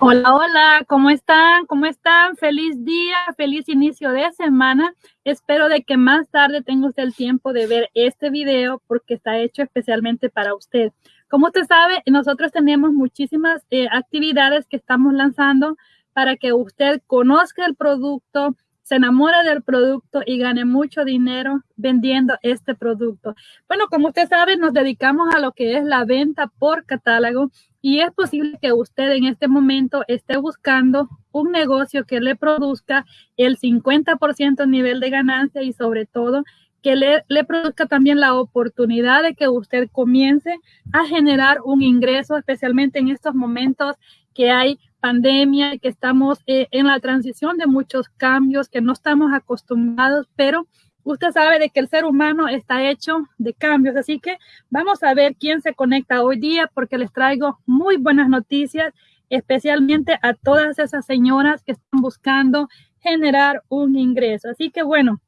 Hola, hola, ¿cómo están? ¿Cómo están? Feliz día, feliz inicio de semana. Espero de que más tarde tenga usted el tiempo de ver este video porque está hecho especialmente para usted. Como usted sabe, nosotros tenemos muchísimas eh, actividades que estamos lanzando para que usted conozca el producto, se enamore del producto y gane mucho dinero vendiendo este producto. Bueno, como usted sabe, nos dedicamos a lo que es la venta por catálogo y es posible que usted en este momento esté buscando un negocio que le produzca el 50% nivel de ganancia y sobre todo que le, le, produzca también la oportunidad de que usted comience a generar un ingreso, especialmente en estos momentos que hay pandemia, que estamos eh, en la transición de muchos cambios, que no estamos acostumbrados, pero usted sabe de que el ser humano está hecho de cambios, así que vamos a ver quién se conecta hoy día porque les traigo muy buenas noticias, especialmente a todas esas señoras que están buscando generar un ingreso. Así que bueno,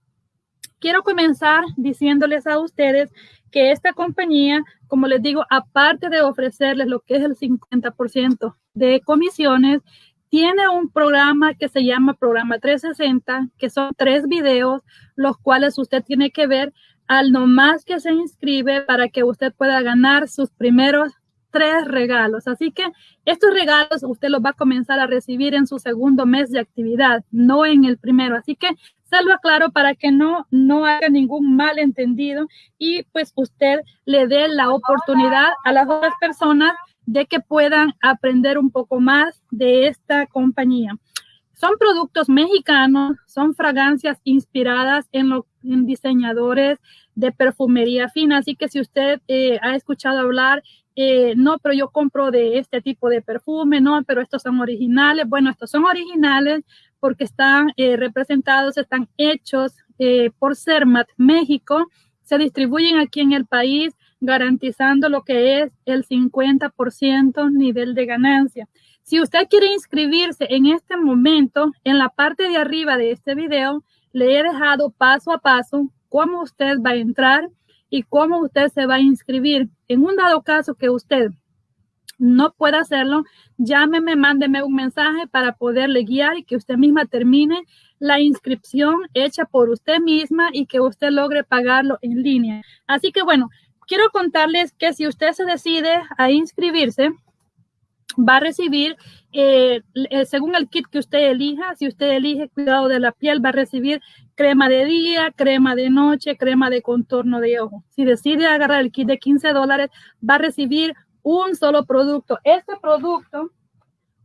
quiero comenzar diciéndoles a ustedes que esta compañía, como les digo, aparte de ofrecerles lo que es el 50% de comisiones, tiene un programa que se llama Programa 360, que son tres videos, los cuales usted tiene que ver al nomás que se inscribe para que usted pueda ganar sus primeros tres regalos. Así que estos regalos usted los va a comenzar a recibir en su segundo mes de actividad, no en el primero. Así que se lo aclaro para que no, no haga ningún malentendido y pues usted le dé la oportunidad a las otras personas de que puedan aprender un poco más de esta compañía. Son productos mexicanos, son fragancias inspiradas en, los diseñadores de perfumería fina, así que si usted eh, ha escuchado hablar, eh, no, pero yo compro de este tipo de perfume, no, pero estos son originales, bueno, estos son originales porque están eh, representados, están hechos por Cermat México, se distribuyen aquí en el país garantizando lo que es el 50% nivel de ganancia. Si usted quiere inscribirse en este momento, en la parte de arriba de este video, le he dejado paso a paso cómo usted va a entrar y cómo usted se va a inscribir. En un dado caso que usted no pueda hacerlo, llámeme, mándeme un mensaje para poderle guiar y que usted misma termine la inscripción hecha por usted misma y que usted logre pagarlo en línea. Así que bueno, quiero contarles que si usted se decide a inscribirse, va a recibir, eh, eh, según el kit que usted elija, si usted elige cuidado de la piel, va a recibir crema de día, crema de noche, crema de contorno de ojo. Si decide agarrar el kit de 15 dólares, va a recibir un solo producto. Este producto,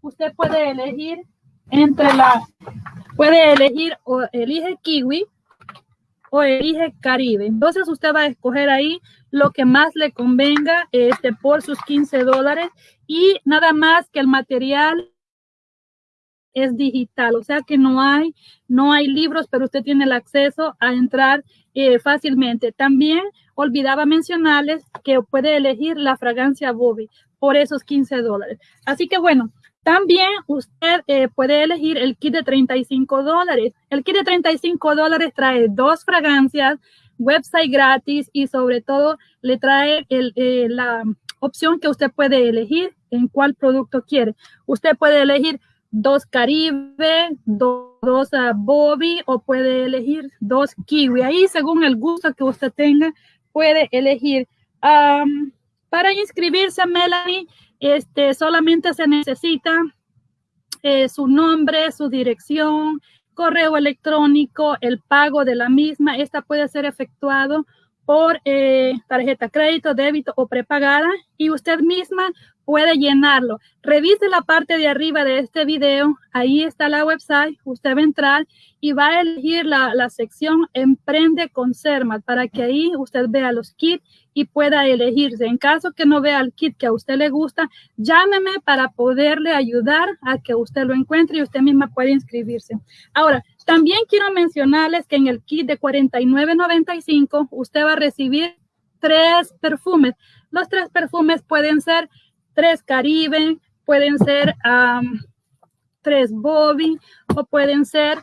usted puede elegir entre la, puede elegir o elige kiwi o elige Caribe. Entonces usted va a escoger ahí lo que más le convenga este, por sus 15 dólares y nada más que el material es digital, o sea que no hay, no hay libros, pero usted tiene el acceso a entrar eh, fácilmente. También olvidaba mencionarles que puede elegir la fragancia Bobby por esos 15 dólares. Así que bueno, también usted eh, puede elegir el kit de 35 dólares. El kit de 35 dólares trae dos fragancias, website gratis y sobre todo le trae eh, la opción que usted puede elegir en cuál producto quiere. Usted puede elegir dos Caribe, dos, Bobby o puede elegir dos Kiwi. Ahí según el gusto que usted tenga puede elegir. para inscribirse, Melanie, este, solamente se necesita eh, su nombre, su dirección, correo electrónico, el pago de la misma. Esta puede ser efectuado por eh, tarjeta crédito, débito o prepagada y usted misma puede llenarlo. Revise la parte de arriba de este video, ahí está la website, usted va a entrar y va a elegir la, la sección Emprende con CERMAT para que ahí usted vea los kits y pueda elegirse. En caso que no vea el kit que a usted le gusta, llámeme para poderle ayudar a que usted lo encuentre y usted misma puede inscribirse. Ahora, también quiero mencionarles que en el kit de 49.95 usted va a recibir tres perfumes. Los tres perfumes pueden ser tres Caribe, pueden ser tres Bobby o pueden ser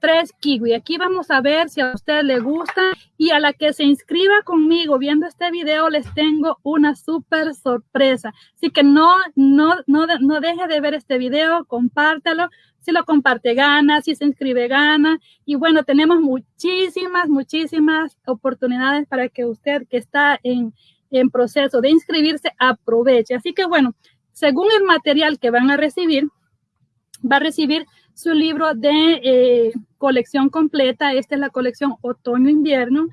tres kiwi. Aquí vamos a ver si a usted le gusta y a la que se inscriba conmigo viendo este video les tengo una súper sorpresa. Así que no, no, no, no deje de ver este video, compártalo. Si lo comparte, gana. Si se inscribe, gana. Y bueno, tenemos muchísimas, muchísimas oportunidades para que usted que está en, en proceso de inscribirse aproveche. Así que bueno, según el material que van a recibir, va a recibir su libro de eh, colección completa. Esta es la colección otoño-invierno.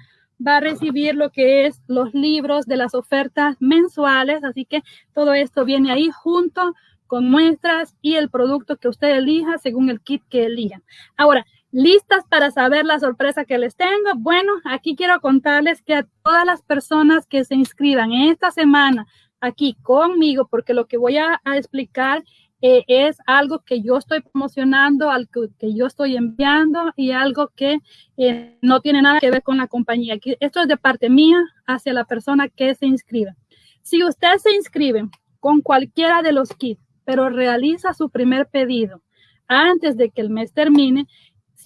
Va a recibir lo que es los libros de las ofertas mensuales. Así que todo esto viene ahí junto con muestras y el producto que usted elija según el kit que elija. Ahora, ¿listas para saber la sorpresa que les tengo? Bueno, aquí quiero contarles que a todas las personas que se inscriban esta semana aquí conmigo, porque lo que voy a, explicar eh, es algo que yo estoy promocionando, algo que yo estoy enviando y algo que eh, no tiene nada que ver con la compañía. Esto es de parte mía hacia la persona que se inscribe. Si usted se inscribe con cualquiera de los kits, pero realiza su primer pedido antes de que el mes termine,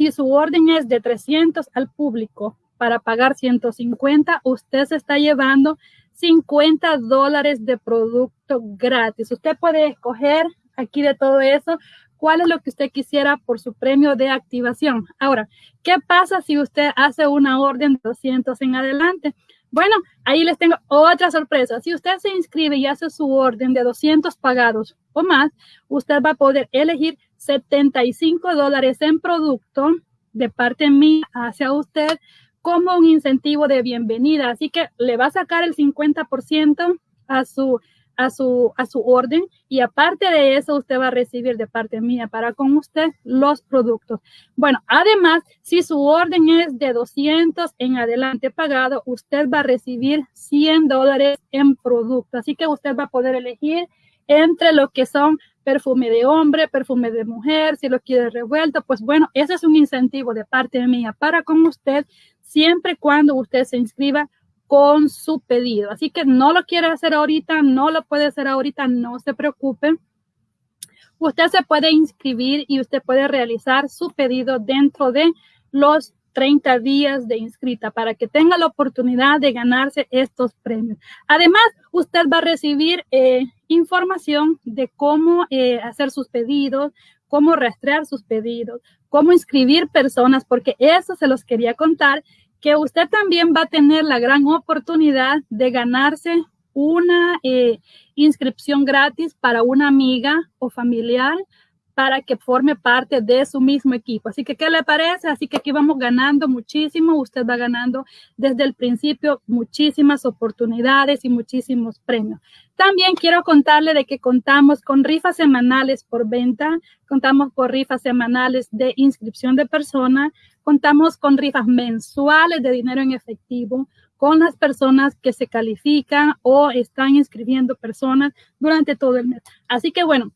si su orden es de 300 al público para pagar 150, usted se está llevando 50 dólares de producto gratis. Usted puede escoger aquí de todo eso cuál es lo que usted quisiera por su premio de activación. Ahora, ¿qué pasa si usted hace una orden de 200 en adelante? Bueno, ahí les tengo otra sorpresa. Si usted se inscribe y hace su orden de 200 pagados o más, usted va a poder elegir 75 dólares en producto de parte mía hacia usted como un incentivo de bienvenida. Así que le va a sacar el 50% a su, a su, a su orden y aparte de eso usted va a recibir de parte mía para con usted los productos. Bueno, además, si su orden es de 200 en adelante pagado, usted va a recibir 100 dólares en producto. Así que usted va a poder elegir entre lo que son perfume de hombre, perfume de mujer, si lo quiere revuelto, pues bueno, ese es un incentivo de parte mía para con usted siempre cuando usted se inscriba con su pedido. Así que no lo quiere hacer ahorita, no lo puede hacer ahorita, no se preocupe. Usted se puede inscribir y usted puede realizar su pedido dentro de los 30 días de inscrita para que tenga la oportunidad de ganarse estos premios. Además, usted va a recibir eh, información de cómo eh, hacer sus pedidos, cómo rastrear sus pedidos, cómo inscribir personas, porque eso se los quería contar que usted también va a tener la gran oportunidad de ganarse una eh, inscripción gratis para una amiga o familiar para que forme parte de su mismo equipo. Así que, ¿qué le parece? Así que aquí vamos ganando muchísimo. Usted va ganando desde el principio muchísimas oportunidades y muchísimos premios. También quiero contarle de que contamos con rifas semanales por venta, contamos con rifas semanales de inscripción de personas, contamos con rifas mensuales de dinero en efectivo con las personas que se califican o están inscribiendo personas durante todo el mes. Así que bueno,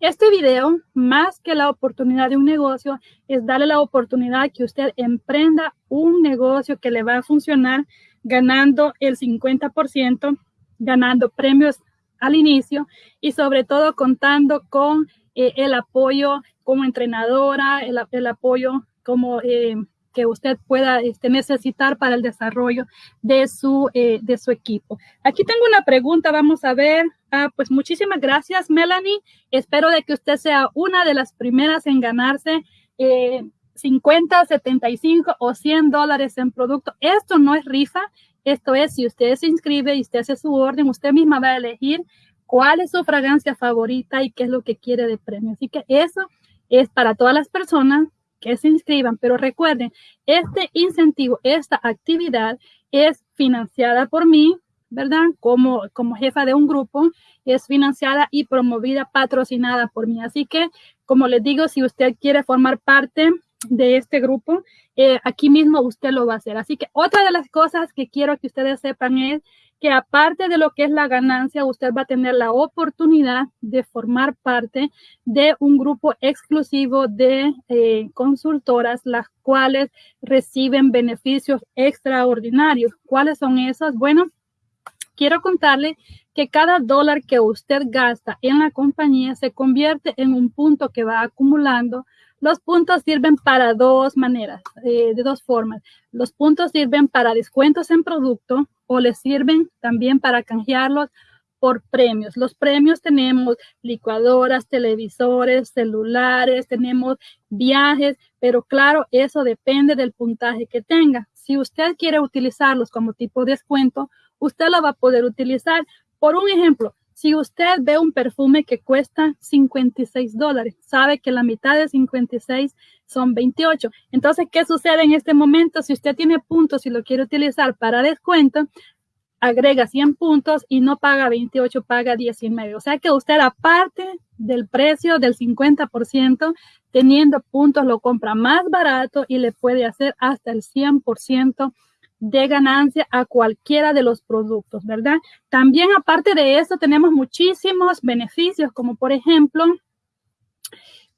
este video, más que la oportunidad de un negocio, es darle la oportunidad que usted emprenda un negocio que le va a funcionar ganando el 50%, ganando premios al inicio y sobre todo contando con eh, el apoyo como entrenadora, el, apoyo como eh, que usted pueda este, necesitar para el desarrollo de su, eh, de su equipo. Aquí tengo una pregunta, vamos a ver. Ah, pues muchísimas gracias, Melanie. Espero de que usted sea una de las primeras en ganarse 50, eh, 75 o 100 dólares en producto. Esto no es rifa, esto es si usted se inscribe y usted hace su orden, usted misma va a elegir cuál es su fragancia favorita y qué es lo que quiere de premio. Así que eso es para todas las personas que se inscriban, pero recuerden, este incentivo, esta actividad es financiada por mí, ¿verdad? Como, como jefa de un grupo, es financiada y promovida, patrocinada por mí. Así que, como les digo, si usted quiere formar parte de este grupo, eh, aquí mismo usted lo va a hacer. Así que otra de las cosas que quiero que ustedes sepan es que aparte de lo que es la ganancia, usted va a tener la oportunidad de formar parte de un grupo exclusivo de eh, consultoras, las cuales reciben beneficios extraordinarios. ¿Cuáles son esas? Bueno, quiero contarle que cada dólar que usted gasta en la compañía se convierte en un punto que va acumulando. Los puntos sirven para dos maneras, eh, de dos formas. Los puntos sirven para descuentos en producto o les sirven también para canjearlos por premios. Los premios tenemos licuadoras, televisores, celulares, tenemos viajes, pero claro, eso depende del puntaje que tenga. Si usted quiere utilizarlos como tipo de descuento, usted lo va a poder utilizar. Por un ejemplo, si usted ve un perfume que cuesta 56 dólares, sabe que la mitad de 56 son 28. Entonces, ¿qué sucede en este momento? Si usted tiene puntos y lo quiere utilizar para descuento, agrega 100 puntos y no paga 28, paga 19. O sea que usted aparte del precio del 50%, teniendo puntos lo compra más barato y le puede hacer hasta el 100% de ganancia a cualquiera de los productos, ¿verdad? También aparte de eso tenemos muchísimos beneficios, como por ejemplo,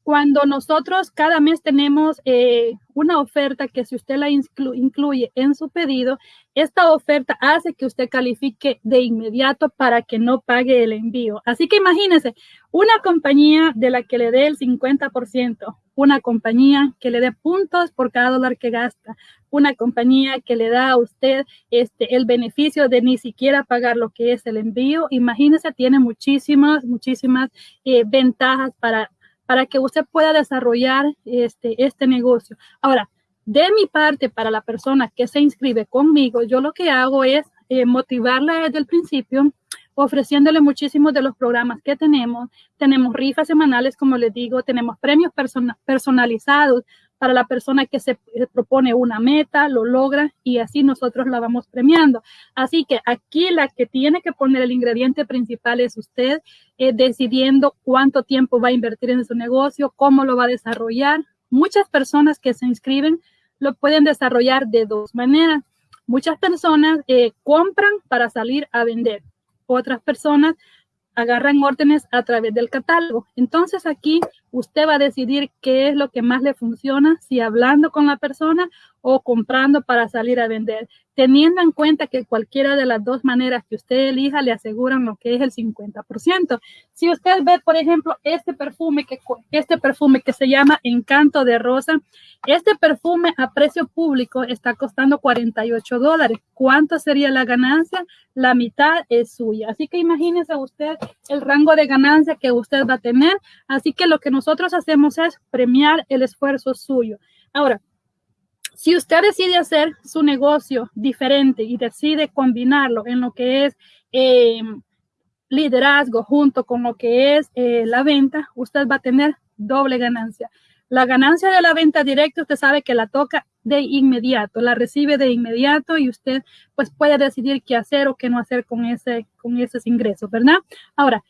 cuando nosotros cada mes tenemos eh, una oferta que si usted la incluye en su pedido, esta oferta hace que usted califique de inmediato para que no pague el envío. Así que imagínese, una compañía de la que le dé el 50%, una compañía que le dé puntos por cada dólar que gasta, una compañía que le da a usted este, el beneficio de ni siquiera pagar lo que es el envío. Imagínese, tiene muchísimas, muchísimas eh, ventajas para para que usted pueda desarrollar este, este negocio. Ahora, de mi parte, para la persona que se inscribe conmigo, yo lo que hago es eh, motivarla desde el principio, ofreciéndole muchísimos de los programas que tenemos. Tenemos rifas semanales, como les digo, tenemos premios personalizados para la persona que se eh, propone una meta, lo logra y así nosotros la vamos premiando. Así que aquí la que tiene que poner el ingrediente principal es usted, eh, decidiendo cuánto tiempo va a invertir en su negocio, cómo lo va a desarrollar. Muchas personas que se inscriben lo pueden desarrollar de dos maneras. Muchas personas eh, compran para salir a vender. Otras personas agarran órdenes a través del catálogo. Entonces aquí usted va a decidir qué es lo que más le funciona, si hablando con la persona o comprando para salir a vender, teniendo en cuenta que cualquiera de las dos maneras que usted elija le aseguran lo que es el 50%. Si usted ve, por ejemplo, este perfume que este perfume que se llama Encanto de Rosa, este perfume a precio público está costando 48 dólares. ¿Cuánto sería la ganancia? La mitad es suya. Así que imagínese usted el rango de ganancia que usted va a tener. Así que lo que nosotros hacemos es premiar el esfuerzo suyo. Ahora, si usted decide hacer su negocio diferente y decide combinarlo en lo que es em, liderazgo junto con lo que es eh, la venta, usted va a tener doble ganancia. La ganancia de la venta directa, usted sabe que la toca de inmediato, la recibe de inmediato y usted pues puede decidir qué hacer o qué no hacer con ese con esos ingresos, ¿verdad? Ahora,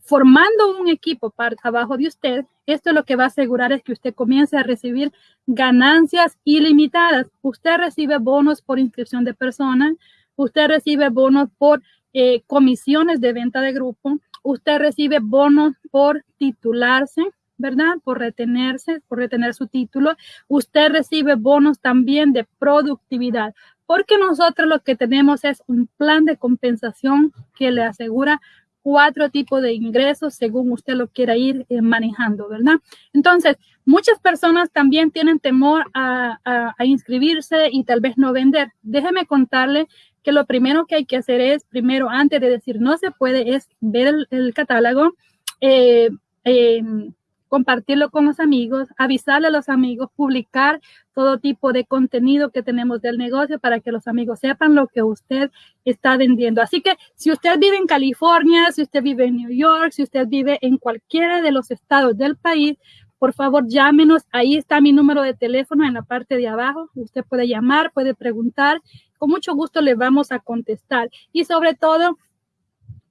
formando un equipo para abajo de usted, esto lo que va a asegurar es que usted comience a recibir ganancias ilimitadas. Usted recibe bonos por inscripción de personas, usted recibe bonos por eh, comisiones de venta de grupo, usted recibe bonos por titularse, ¿verdad? Por retenerse, por retener su título. Usted recibe bonos también de productividad, porque nosotros lo que tenemos es un plan de compensación que le asegura cuatro tipos de ingresos según usted lo quiera ir eh, manejando, ¿verdad? Entonces, muchas personas también tienen temor a, inscribirse y tal vez no vender. Déjeme contarle que lo primero que hay que hacer es, primero, antes de decir no se puede, es ver el, catálogo, eh, compartirlo con los amigos, avisarle a los amigos, publicar todo tipo de contenido que tenemos del negocio para que los amigos sepan lo que usted está vendiendo. Así que si usted vive en California, si usted vive en New York, si usted vive en cualquiera de los estados del país, por favor llámenos. Ahí está mi número de teléfono en la parte de abajo. Usted puede llamar, puede preguntar. Con mucho gusto le vamos a contestar. Y sobre todo,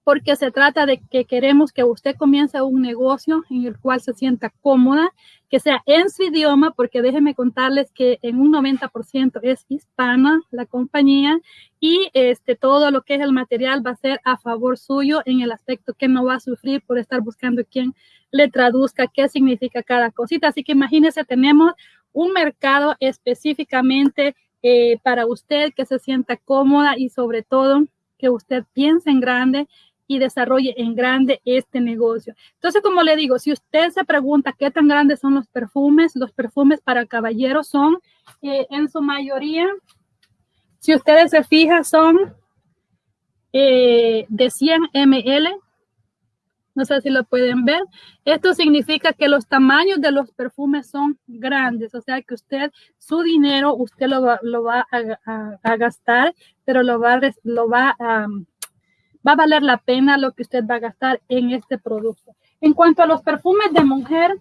porque se trata de que queremos que usted comience un negocio en el cual se sienta cómoda, que sea en su idioma, porque déjenme contarles que en un 90% es hispana la compañía y este, todo lo que es el material va a ser a favor suyo en el aspecto que no va a sufrir por estar buscando quien le traduzca qué significa cada cosita. Así que imagínense, tenemos un mercado específicamente eh, para usted que se sienta cómoda y sobre todo que usted piense en grande y desarrolle en grande este negocio. Entonces, como le digo, si usted se pregunta qué tan grandes son los perfumes, los perfumes para caballeros son eh, en su mayoría, si ustedes se fijan, son eh, de 100 ml. No sé si lo pueden ver. Esto significa que los tamaños de los perfumes son grandes, o sea que usted, su dinero, usted lo va, lo va a, gastar, pero lo va, lo va a va a valer la pena lo que usted va a gastar en este producto. En cuanto a los perfumes de mujer,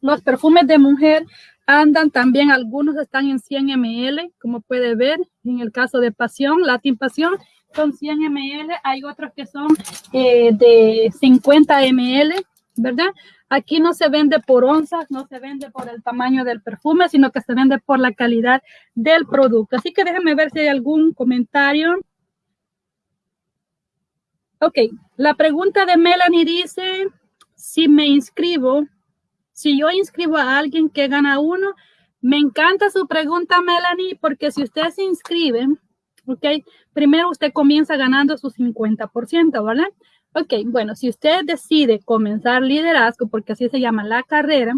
los perfumes de mujer andan también, algunos están en 100 ml, como puede ver, en el caso de Pasión, Latin Pasión, son 100 ml, hay otros que son eh, de 50 ml, ¿verdad? Aquí no se vende por onzas, no se vende por el tamaño del perfume, sino que se vende por la calidad del producto. Así que déjenme ver si hay algún comentario. Ok, la pregunta de Melanie dice, si me inscribo, si yo inscribo a alguien que gana uno, me encanta su pregunta, Melanie, porque si usted se inscribe, ok, primero usted comienza ganando su 50%, ¿vale? Ok, bueno, si usted decide comenzar liderazgo, porque así se llama la carrera,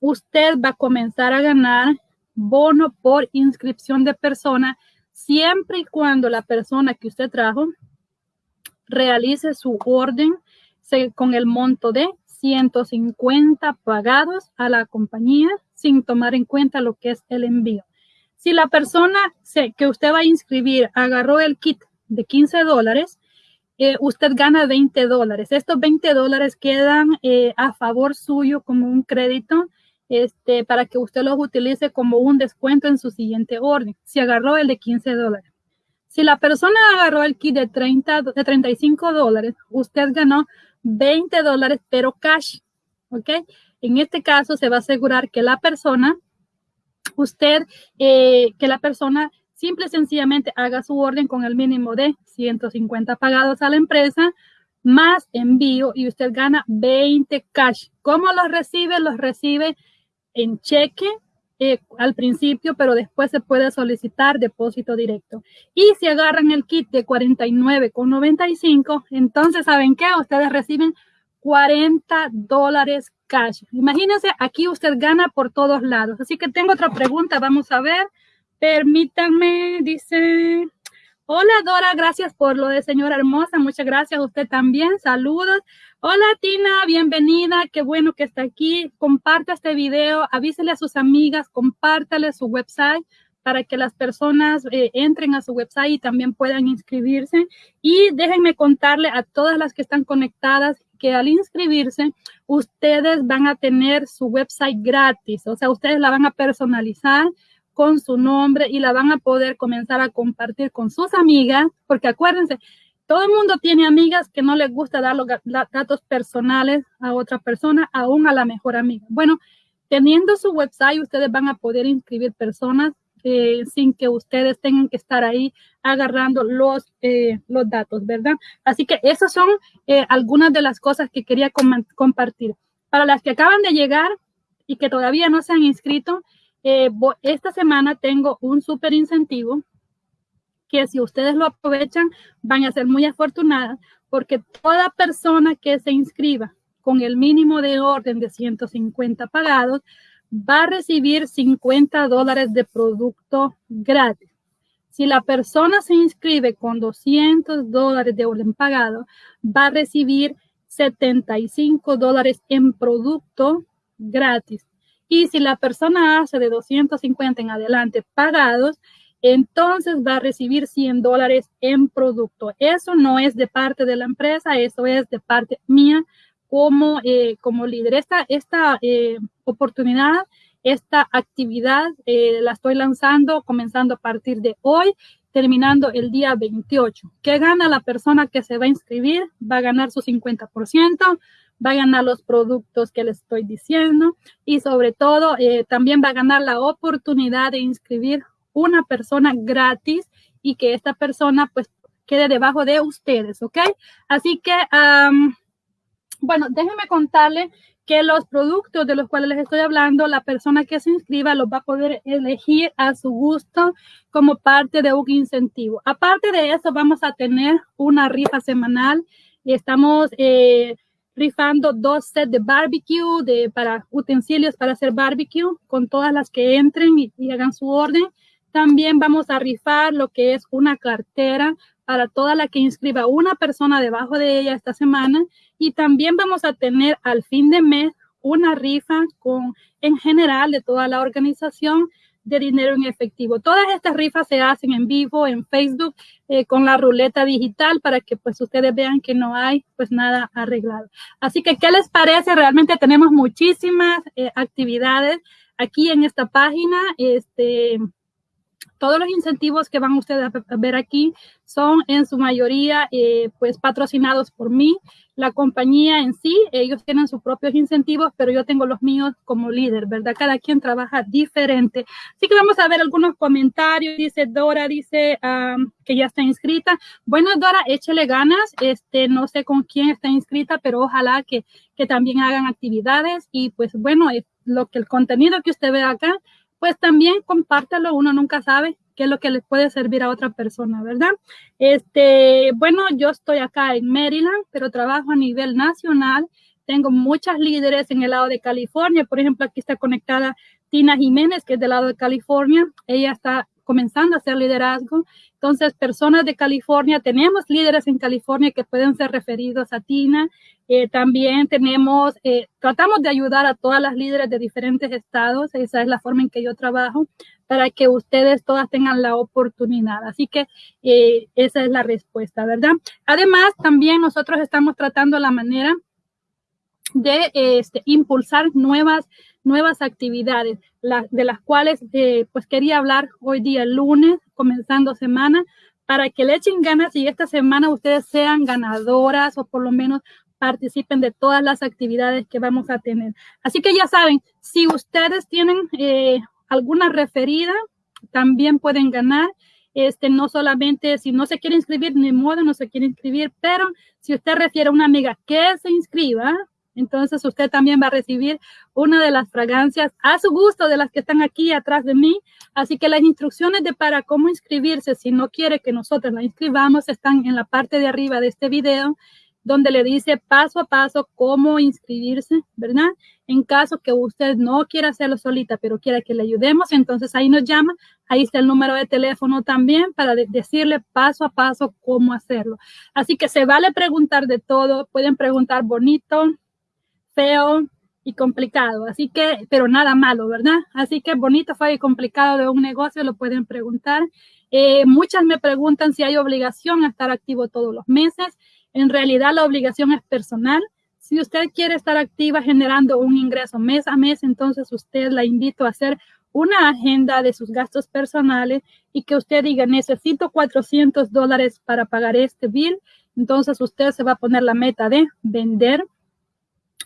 usted va a comenzar a ganar bono por inscripción de persona siempre y cuando la persona que usted trajo realice su orden con el monto de 150 pagados a la compañía sin tomar en cuenta lo que es el envío. Si la persona que usted va a inscribir agarró el kit de 15 dólares, eh, usted gana 20 dólares. Estos 20 dólares quedan eh, a favor suyo como un crédito este, para que usted los utilice como un descuento en su siguiente orden. Si agarró el de 15 dólares. Si la persona agarró el kit de, 30, de 35 dólares, usted ganó 20 dólares, pero cash. ¿Ok? En este caso se va a asegurar que la persona, usted, eh, que la persona simple y sencillamente haga su orden con el mínimo de 150 pagados a la empresa, más envío y usted gana 20 cash. ¿Cómo los recibe? Los recibe en cheque eh, al principio, pero después se puede solicitar depósito directo. Y si agarran el kit de 49,95, entonces, ¿saben qué? Ustedes reciben 40 dólares cash. Imagínense, aquí usted gana por todos lados. Así que tengo otra pregunta, vamos a ver. Permítanme, dice, hola Dora, gracias por lo de señora hermosa, muchas gracias a usted también, saludos. Hola Tina, bienvenida, qué bueno que está aquí. Comparta este video, avísele a sus amigas, compártale su website para que las personas eh, entren a su website y también puedan inscribirse. Y déjenme contarle a todas las que están conectadas que al inscribirse, ustedes van a tener su website gratis, o sea, ustedes la van a personalizar con su nombre y la van a poder comenzar a compartir con sus amigas, porque acuérdense, todo el mundo tiene amigas que no les gusta dar los datos personales a otra persona, aún a la mejor amiga. Bueno, teniendo su website, ustedes van a poder inscribir personas eh, sin que ustedes tengan que estar ahí agarrando los, eh, los datos, ¿verdad? Así que esas son eh, algunas de las cosas que quería compartir. Para las que acaban de llegar y que todavía no se han inscrito, esta semana tengo un súper incentivo que si ustedes lo aprovechan van a ser muy afortunadas porque toda persona que se inscriba con el mínimo de orden de 150 pagados va a recibir 50 dólares de producto gratis. Si la persona se inscribe con 200 dólares de orden pagado, va a recibir 75 dólares en producto gratis. Y si la persona hace de 250 en adelante pagados, entonces va a recibir 100 dólares en producto. Eso no es de parte de la empresa, eso es de parte mía como, eh, como líder. Esta, esta eh, oportunidad, esta actividad eh, la estoy lanzando comenzando a partir de hoy, terminando el día 28. ¿Qué gana la persona que se va a inscribir? Va a ganar su 50%, va a los productos que les estoy diciendo y sobre todo también va a ganar la oportunidad de inscribir una persona gratis y que esta persona pues quede debajo de ustedes, ¿ok? Así que, bueno, déjenme contarle que los productos de los cuales les estoy hablando, la persona que se inscriba los va a poder elegir a su gusto como parte de un incentivo. Aparte de eso, vamos a tener una rifa semanal y estamos eh, rifando dos sets de barbecue, de, para utensilios para hacer barbecue, con todas las que entren y, y hagan su orden. También vamos a rifar lo que es una cartera para toda la que inscriba una persona debajo de ella esta semana. Y también vamos a tener al fin de mes una rifa con, en general de toda la organización de dinero en efectivo. Todas estas rifas se hacen en vivo en Facebook eh, con la ruleta digital para que pues ustedes vean que no hay pues nada arreglado. Así que, ¿qué les parece? Realmente tenemos muchísimas eh, actividades aquí en esta página. Este, todos los incentivos que van ustedes a ver aquí son en su mayoría eh, pues patrocinados por mí. La compañía en sí, ellos tienen sus propios incentivos, pero yo tengo los míos como líder, ¿verdad? Cada quien trabaja diferente. Así que vamos a ver algunos comentarios. Dice Dora, dice que ya está inscrita. Bueno, Dora, échele ganas. Este, no sé con quién está inscrita, pero ojalá que, que también hagan actividades. Y pues bueno, lo que el contenido que usted ve acá pues también compártelo, uno nunca sabe qué es lo que le puede servir a otra persona, ¿verdad? Este, bueno, yo estoy acá en Maryland, pero trabajo a nivel nacional. Tengo muchas líderes en el lado de California. Por ejemplo, aquí está conectada Tina Jiménez, que es del lado de California. Ella está comenzando a hacer liderazgo. Entonces, personas de California, tenemos líderes en California que pueden ser referidos a Tina. Eh, también tenemos, eh, tratamos de ayudar a todas las líderes de diferentes estados. Esa es la forma en que yo trabajo para que ustedes todas tengan la oportunidad. Así que eh, esa es la respuesta, ¿verdad? Además, también nosotros estamos tratando la manera de este, impulsar nuevas nuevas actividades, de las cuales eh, pues quería hablar hoy día lunes, comenzando semana, para que le echen ganas y esta semana ustedes sean ganadoras o por lo menos participen de todas las actividades que vamos a tener. Así que ya saben, si ustedes tienen eh, alguna referida, también pueden ganar. Este, no solamente si no se quiere inscribir, ni modo, no se quiere inscribir, pero si usted refiere a una amiga que se inscriba, entonces usted también va a recibir una de las fragancias a su gusto de las que están aquí atrás de mí. Así que las instrucciones de para cómo inscribirse, si no quiere que nosotros la inscribamos, están en la parte de arriba de este video, donde le dice paso a paso cómo inscribirse, ¿verdad? En caso que usted no quiera hacerlo solita, pero quiera que le ayudemos, entonces ahí nos llama, ahí está el número de teléfono también para decirle paso a paso cómo hacerlo. Así que se vale preguntar de todo, pueden preguntar bonito, feo y complicado. Así que, pero nada malo, ¿verdad? Así que bonito, fue y complicado de un negocio, lo pueden preguntar. Eh, muchas me preguntan si hay obligación a estar activo todos los meses. En realidad la obligación es personal. Si usted quiere estar activa generando un ingreso mes a mes, entonces usted la invito a hacer una agenda de sus gastos personales y que usted diga, necesito 400 dólares para pagar este bill. Entonces usted se va a poner la meta de vender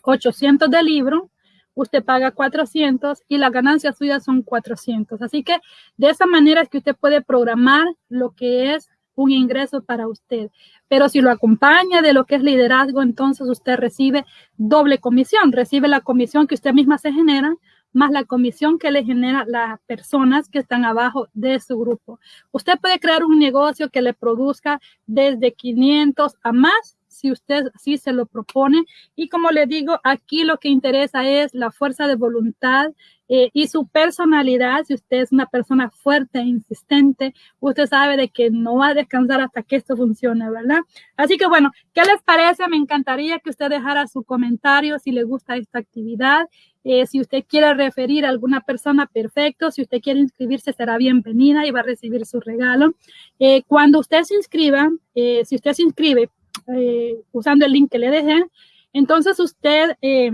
800 de libro, usted paga 400 y las ganancias suyas son 400. Así que de esa manera es que usted puede programar lo que es un ingreso para usted. Pero si lo acompaña de lo que es liderazgo, entonces usted recibe doble comisión. Recibe la comisión que usted misma se genera, más la comisión que le genera las personas que están abajo de su grupo. Usted puede crear un negocio que le produzca desde 500 a más si usted sí se lo propone. Y como le digo, aquí lo que interesa es la fuerza de voluntad eh, y su personalidad. Si usted es una persona fuerte e insistente, usted sabe de que no va a descansar hasta que esto funcione, ¿verdad? Así que bueno, ¿qué les parece? Me encantaría que usted dejara su comentario si le gusta esta actividad. Eh, si usted quiere referir a alguna persona, perfecto. Si usted quiere inscribirse, será bienvenida y va a recibir su regalo. Eh, cuando usted se inscriba, si usted se inscribe eh, usando el link que le dejé. Entonces usted eh,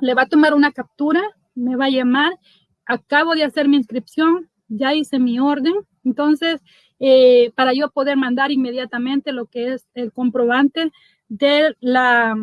le va a tomar una captura, me va a llamar, acabo de hacer mi inscripción, ya hice mi orden. Entonces, eh, para yo poder mandar inmediatamente lo que es el comprobante de la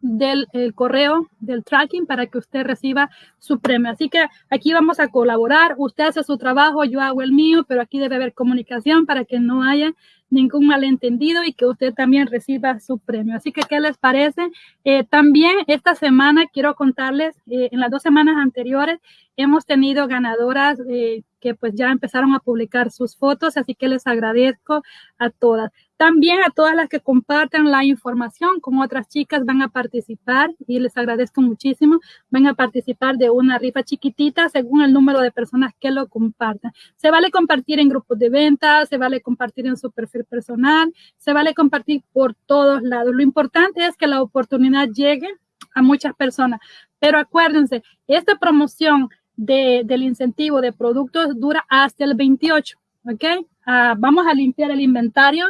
del correo del tracking para que usted reciba su premio. Así que aquí vamos a colaborar. Usted hace su trabajo, yo hago el mío, pero aquí debe haber comunicación para que no haya ningún malentendido y que usted también reciba su premio. Así que, ¿qué les parece? Eh, también esta semana quiero contarles, eh, en las dos semanas anteriores hemos tenido ganadoras eh, que pues ya empezaron a publicar sus fotos, así que les agradezco a todas. También a todas las que compartan la información con otras chicas van a participar y les agradezco muchísimo. Van a participar de una rifa chiquitita según el número de personas que lo compartan. Se vale compartir en grupos de ventas, se vale compartir en su perfil personal, se vale compartir por todos lados. Lo importante es que la oportunidad llegue a muchas personas. Pero acuérdense, esta promoción de, del incentivo de productos dura hasta el 28. ¿Ok? Ah, vamos a limpiar el inventario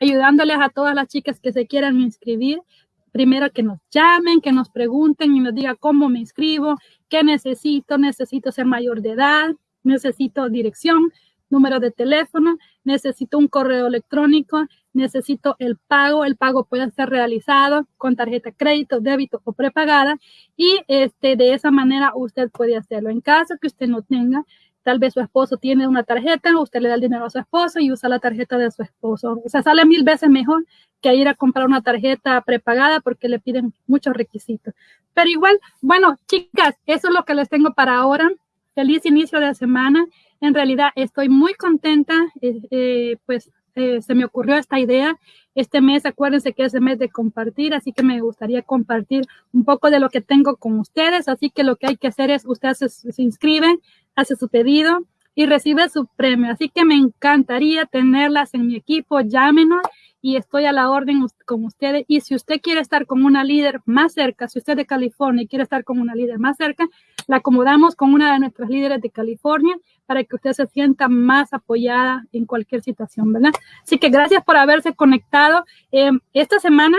ayudándoles a todas las chicas que se quieran inscribir. Primero que nos llamen, que nos pregunten y nos digan cómo me inscribo, qué necesito, necesito ser mayor de edad, necesito dirección, número de teléfono, necesito un correo electrónico, necesito el pago, el pago puede ser realizado con tarjeta crédito, débito o prepagada y este, de esa manera usted puede hacerlo. En caso que usted no tenga, Tal vez su esposo tiene una tarjeta, usted le da el dinero a su esposo y usa la tarjeta de su esposo. O sea, sale mil veces mejor que ir a comprar una tarjeta prepagada porque le piden muchos requisitos. Pero igual, bueno, chicas, eso es lo que les tengo para ahora. Feliz inicio de semana. En realidad estoy muy contenta, eh, eh, pues eh, se me ocurrió esta idea. Este mes, acuérdense que es el mes de compartir, así que me gustaría compartir un poco de lo que tengo con ustedes. Así que lo que hay que hacer es, usted se, se inscribe, hace su pedido y recibe su premio. Así que me encantaría tenerlas en mi equipo. Llámenos y estoy a la orden con ustedes. Y si usted quiere estar con una líder más cerca, si usted de California y quiere estar con una líder más cerca, la acomodamos con una de nuestras líderes de California para que usted se sienta más apoyada en cualquier situación, ¿verdad? Así que gracias por haberse conectado. Eh, esta semana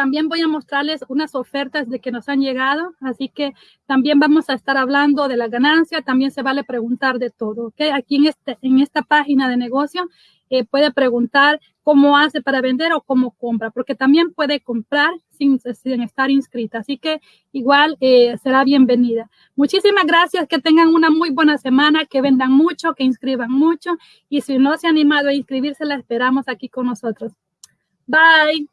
también voy a mostrarles unas ofertas de que nos han llegado, así que también vamos a estar hablando de la ganancia, también se vale preguntar de todo, ¿ok? Aquí en, este, en esta página de negocio eh, puede preguntar cómo hace para vender o cómo compra, porque también puede comprar sin, sin estar inscrita, así que igual eh, será bienvenida. Muchísimas gracias, que tengan una muy buena semana, que vendan mucho, que inscriban mucho y si no se ha animado a inscribirse, la esperamos aquí con nosotros. Bye.